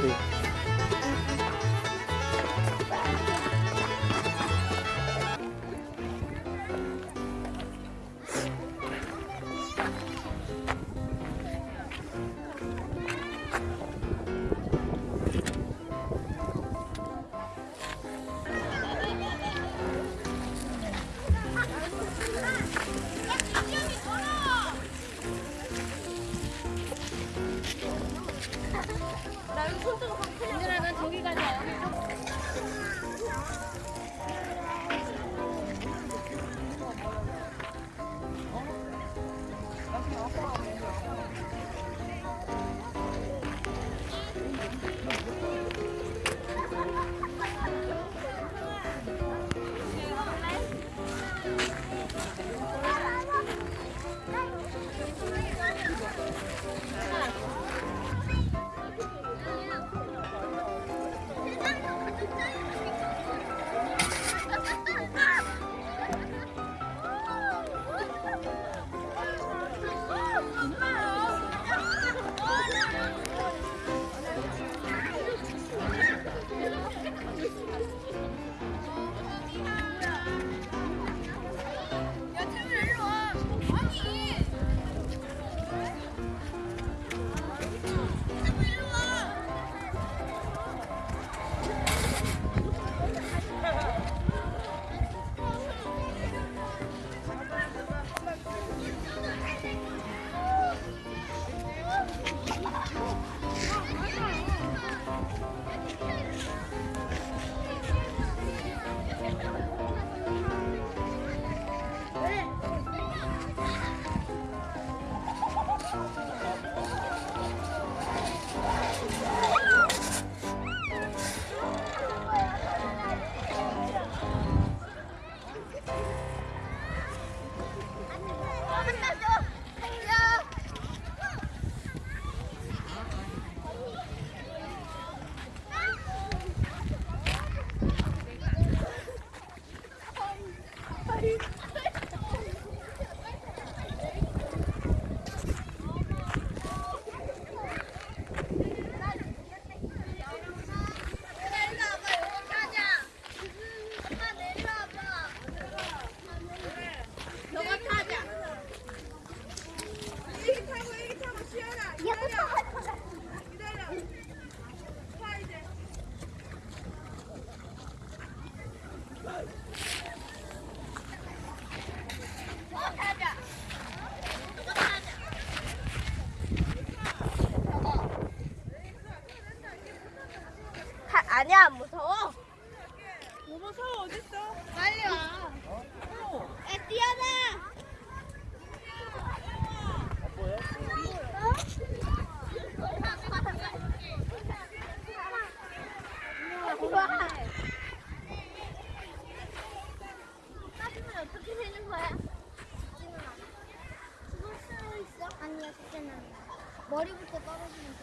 对。 머리부터 떨어지면